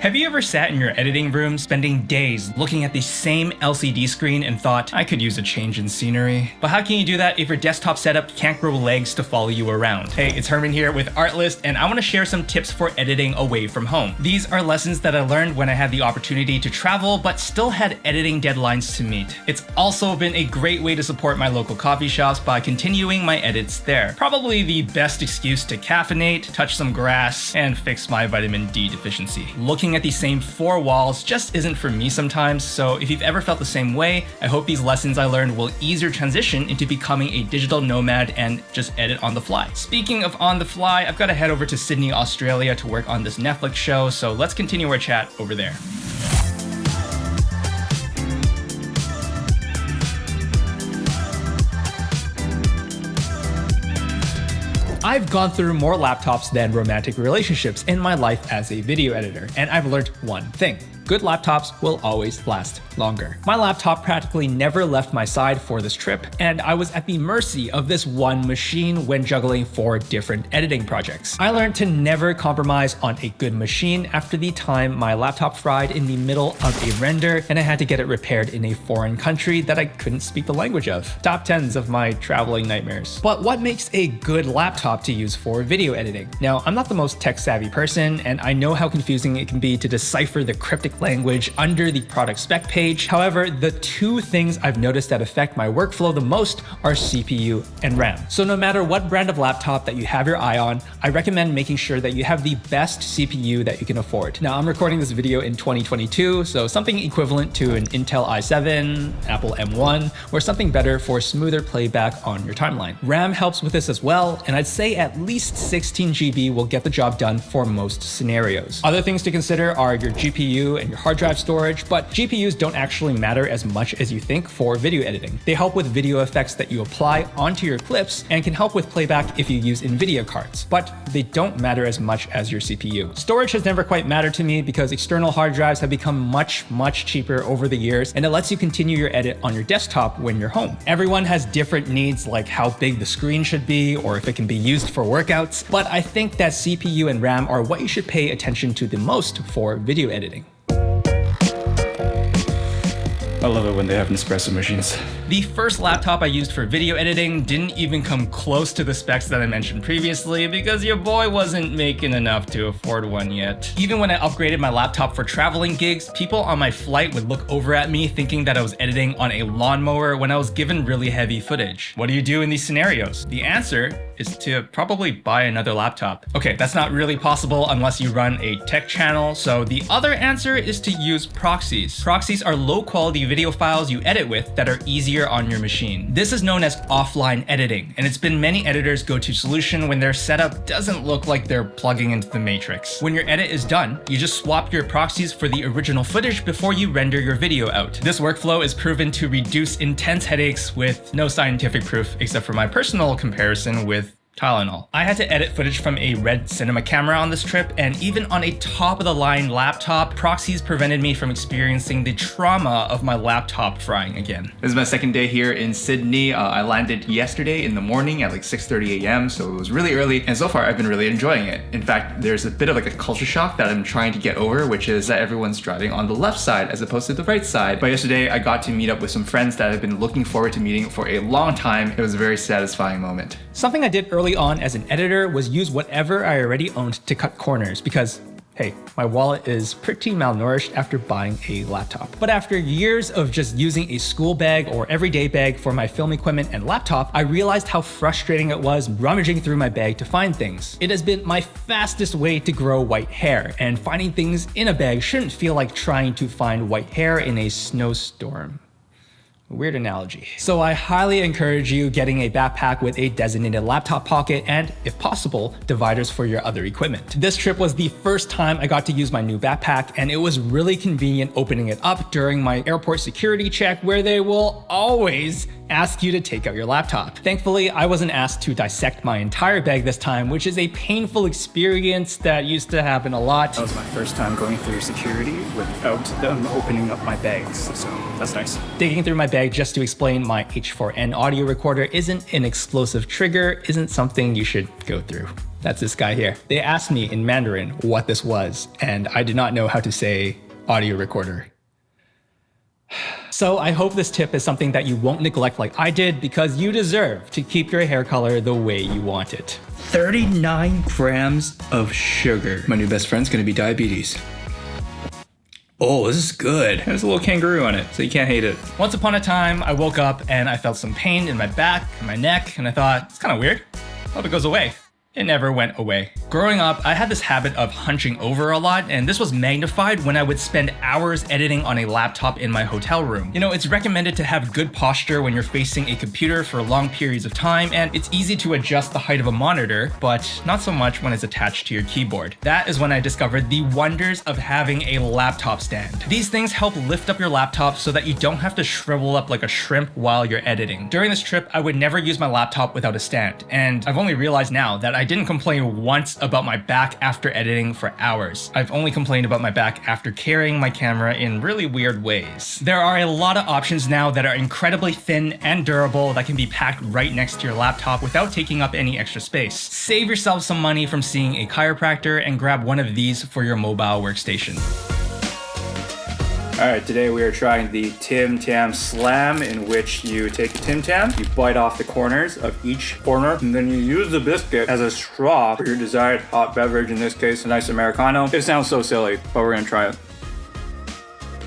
Have you ever sat in your editing room spending days looking at the same LCD screen and thought, I could use a change in scenery? But how can you do that if your desktop setup can't grow legs to follow you around? Hey, it's Herman here with Artlist, and I want to share some tips for editing away from home. These are lessons that I learned when I had the opportunity to travel, but still had editing deadlines to meet. It's also been a great way to support my local coffee shops by continuing my edits there. Probably the best excuse to caffeinate, touch some grass, and fix my vitamin D deficiency. Looking looking at the same four walls just isn't for me sometimes, so if you've ever felt the same way, I hope these lessons I learned will ease your transition into becoming a digital nomad and just edit on the fly. Speaking of on the fly, I've got to head over to Sydney, Australia to work on this Netflix show, so let's continue our chat over there. I've gone through more laptops than romantic relationships in my life as a video editor, and I've learned one thing good laptops will always last longer. My laptop practically never left my side for this trip, and I was at the mercy of this one machine when juggling four different editing projects. I learned to never compromise on a good machine after the time my laptop fried in the middle of a render and I had to get it repaired in a foreign country that I couldn't speak the language of. Top 10s of my traveling nightmares. But what makes a good laptop to use for video editing? Now, I'm not the most tech savvy person, and I know how confusing it can be to decipher the cryptic language under the product spec page. However, the two things I've noticed that affect my workflow the most are CPU and RAM. So no matter what brand of laptop that you have your eye on, I recommend making sure that you have the best CPU that you can afford. Now I'm recording this video in 2022, so something equivalent to an Intel i7, Apple M1, or something better for smoother playback on your timeline. RAM helps with this as well, and I'd say at least 16 GB will get the job done for most scenarios. Other things to consider are your GPU and and your hard drive storage, but GPUs don't actually matter as much as you think for video editing. They help with video effects that you apply onto your clips and can help with playback if you use NVIDIA cards, but they don't matter as much as your CPU. Storage has never quite mattered to me because external hard drives have become much, much cheaper over the years, and it lets you continue your edit on your desktop when you're home. Everyone has different needs like how big the screen should be or if it can be used for workouts, but I think that CPU and RAM are what you should pay attention to the most for video editing. I love it when they have Nespresso machines. The first laptop I used for video editing didn't even come close to the specs that I mentioned previously because your boy wasn't making enough to afford one yet. Even when I upgraded my laptop for traveling gigs, people on my flight would look over at me thinking that I was editing on a lawnmower when I was given really heavy footage. What do you do in these scenarios? The answer is to probably buy another laptop. Okay, that's not really possible unless you run a tech channel, so the other answer is to use proxies. Proxies are low quality video files you edit with that are easier on your machine. This is known as offline editing, and it's been many editors' go-to solution when their setup doesn't look like they're plugging into the matrix. When your edit is done, you just swap your proxies for the original footage before you render your video out. This workflow is proven to reduce intense headaches with no scientific proof except for my personal comparison with Tylenol. I had to edit footage from a red cinema camera on this trip, and even on a top-of-the-line laptop, proxies prevented me from experiencing the trauma of my laptop frying again. This is my second day here in Sydney. Uh, I landed yesterday in the morning at like 6.30 a.m., so it was really early, and so far I've been really enjoying it. In fact, there's a bit of like a culture shock that I'm trying to get over, which is that everyone's driving on the left side as opposed to the right side. But yesterday I got to meet up with some friends that I've been looking forward to meeting for a long time. It was a very satisfying moment. Something I did early early on as an editor was use whatever I already owned to cut corners because hey, my wallet is pretty malnourished after buying a laptop. But after years of just using a school bag or everyday bag for my film equipment and laptop, I realized how frustrating it was rummaging through my bag to find things. It has been my fastest way to grow white hair, and finding things in a bag shouldn't feel like trying to find white hair in a snowstorm. Weird analogy. So I highly encourage you getting a backpack with a designated laptop pocket and, if possible, dividers for your other equipment. This trip was the first time I got to use my new backpack and it was really convenient opening it up during my airport security check where they will always ask you to take out your laptop. Thankfully, I wasn't asked to dissect my entire bag this time, which is a painful experience that used to happen a lot. That was my first time going through security without them opening up my bags, so that's nice. Digging through my bag just to explain my H4n audio recorder isn't an explosive trigger, isn't something you should go through. That's this guy here. They asked me in Mandarin what this was, and I did not know how to say audio recorder. So I hope this tip is something that you won't neglect like I did because you deserve to keep your hair color the way you want it. 39 grams of sugar. My new best friend's gonna be diabetes. Oh, this is good. There's a little kangaroo on it, so you can't hate it. Once upon a time, I woke up and I felt some pain in my back and my neck, and I thought, it's kind of weird. Hope it goes away it never went away. Growing up, I had this habit of hunching over a lot, and this was magnified when I would spend hours editing on a laptop in my hotel room. You know, it's recommended to have good posture when you're facing a computer for long periods of time, and it's easy to adjust the height of a monitor, but not so much when it's attached to your keyboard. That is when I discovered the wonders of having a laptop stand. These things help lift up your laptop so that you don't have to shrivel up like a shrimp while you're editing. During this trip, I would never use my laptop without a stand, and I've only realized now that I didn't complain once about my back after editing for hours. I've only complained about my back after carrying my camera in really weird ways. There are a lot of options now that are incredibly thin and durable that can be packed right next to your laptop without taking up any extra space. Save yourself some money from seeing a chiropractor and grab one of these for your mobile workstation. All right, today we are trying the Tim Tam Slam, in which you take Tim Tam, you bite off the corners of each corner, and then you use the biscuit as a straw for your desired hot beverage, in this case, a nice Americano. It sounds so silly, but we're gonna try it.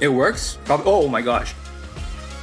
It works? Oh my gosh.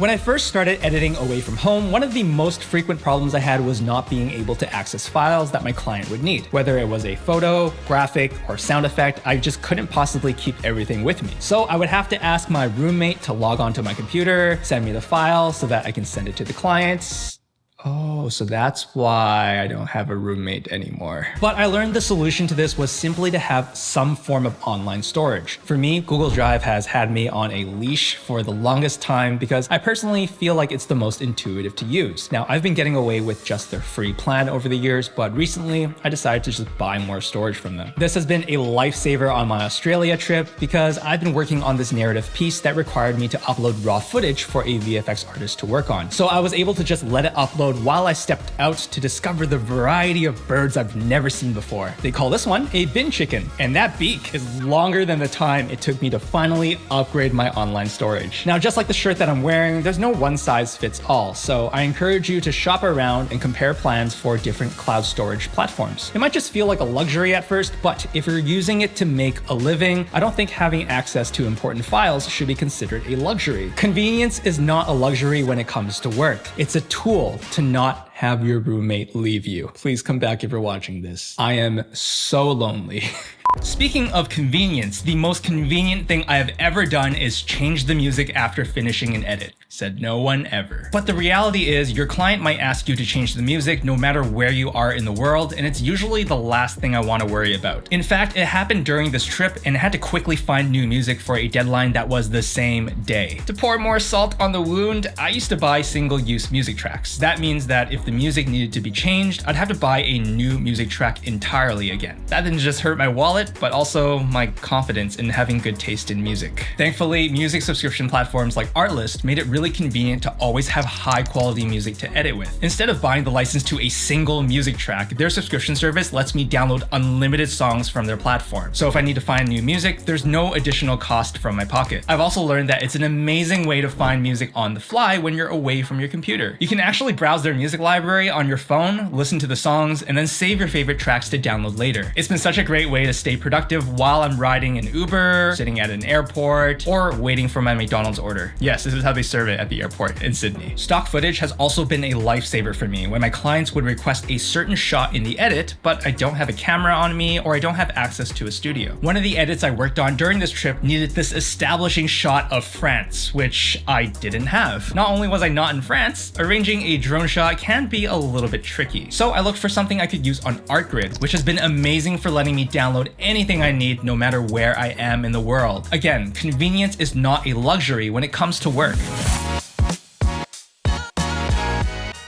When I first started editing away from home, one of the most frequent problems I had was not being able to access files that my client would need. Whether it was a photo, graphic, or sound effect, I just couldn't possibly keep everything with me. So I would have to ask my roommate to log onto my computer, send me the file so that I can send it to the clients, Oh, so that's why I don't have a roommate anymore. But I learned the solution to this was simply to have some form of online storage. For me, Google Drive has had me on a leash for the longest time because I personally feel like it's the most intuitive to use. Now, I've been getting away with just their free plan over the years, but recently I decided to just buy more storage from them. This has been a lifesaver on my Australia trip because I've been working on this narrative piece that required me to upload raw footage for a VFX artist to work on. So I was able to just let it upload while I stepped out to discover the variety of birds I've never seen before. They call this one a bin chicken, and that beak is longer than the time it took me to finally upgrade my online storage. Now, just like the shirt that I'm wearing, there's no one size fits all, so I encourage you to shop around and compare plans for different cloud storage platforms. It might just feel like a luxury at first, but if you're using it to make a living, I don't think having access to important files should be considered a luxury. Convenience is not a luxury when it comes to work. It's a tool to to not have your roommate leave you. Please come back if you're watching this. I am so lonely. Speaking of convenience, the most convenient thing I have ever done is change the music after finishing an edit. Said no one ever. But the reality is your client might ask you to change the music no matter where you are in the world, and it's usually the last thing I want to worry about. In fact, it happened during this trip and I had to quickly find new music for a deadline that was the same day. To pour more salt on the wound, I used to buy single-use music tracks. That means that if the music needed to be changed, I'd have to buy a new music track entirely again. That didn't just hurt my wallet, wallet, but also my confidence in having good taste in music. Thankfully, music subscription platforms like Artlist made it really convenient to always have high quality music to edit with. Instead of buying the license to a single music track, their subscription service lets me download unlimited songs from their platform. So if I need to find new music, there's no additional cost from my pocket. I've also learned that it's an amazing way to find music on the fly when you're away from your computer. You can actually browse their music library on your phone, listen to the songs, and then save your favorite tracks to download later. It's been such a great way to stay productive while I'm riding an Uber, sitting at an airport, or waiting for my McDonald's order. Yes, this is how they serve it at the airport in Sydney. Stock footage has also been a lifesaver for me when my clients would request a certain shot in the edit, but I don't have a camera on me or I don't have access to a studio. One of the edits I worked on during this trip needed this establishing shot of France, which I didn't have. Not only was I not in France, arranging a drone shot can be a little bit tricky. So I looked for something I could use on ArtGrid, which has been amazing for letting me download anything I need no matter where I am in the world. Again, convenience is not a luxury when it comes to work.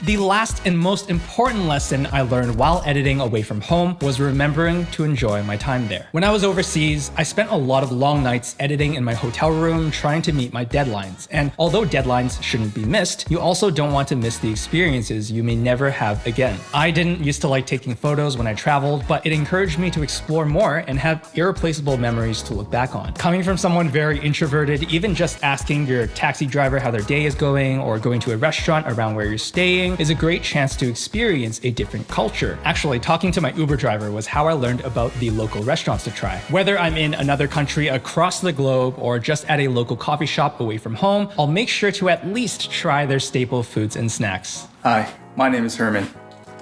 The last and most important lesson I learned while editing away from home was remembering to enjoy my time there. When I was overseas, I spent a lot of long nights editing in my hotel room trying to meet my deadlines. And although deadlines shouldn't be missed, you also don't want to miss the experiences you may never have again. I didn't used to like taking photos when I traveled, but it encouraged me to explore more and have irreplaceable memories to look back on. Coming from someone very introverted, even just asking your taxi driver how their day is going or going to a restaurant around where you're staying is a great chance to experience a different culture. Actually, talking to my Uber driver was how I learned about the local restaurants to try. Whether I'm in another country across the globe or just at a local coffee shop away from home, I'll make sure to at least try their staple foods and snacks. Hi, my name is Herman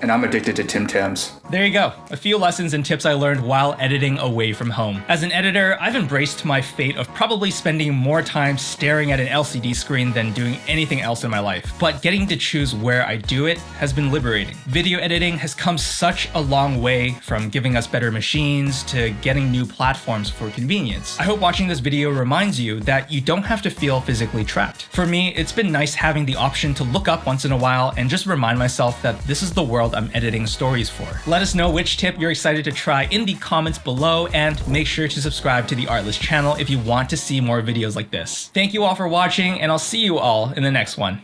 and I'm addicted to Tim Tams. There you go, a few lessons and tips I learned while editing away from home. As an editor, I've embraced my fate of probably spending more time staring at an LCD screen than doing anything else in my life. But getting to choose where I do it has been liberating. Video editing has come such a long way from giving us better machines to getting new platforms for convenience. I hope watching this video reminds you that you don't have to feel physically trapped. For me, it's been nice having the option to look up once in a while and just remind myself that this is the world I'm editing stories for. Let us know which tip you're excited to try in the comments below and make sure to subscribe to the Artlist channel if you want to see more videos like this. Thank you all for watching and I'll see you all in the next one.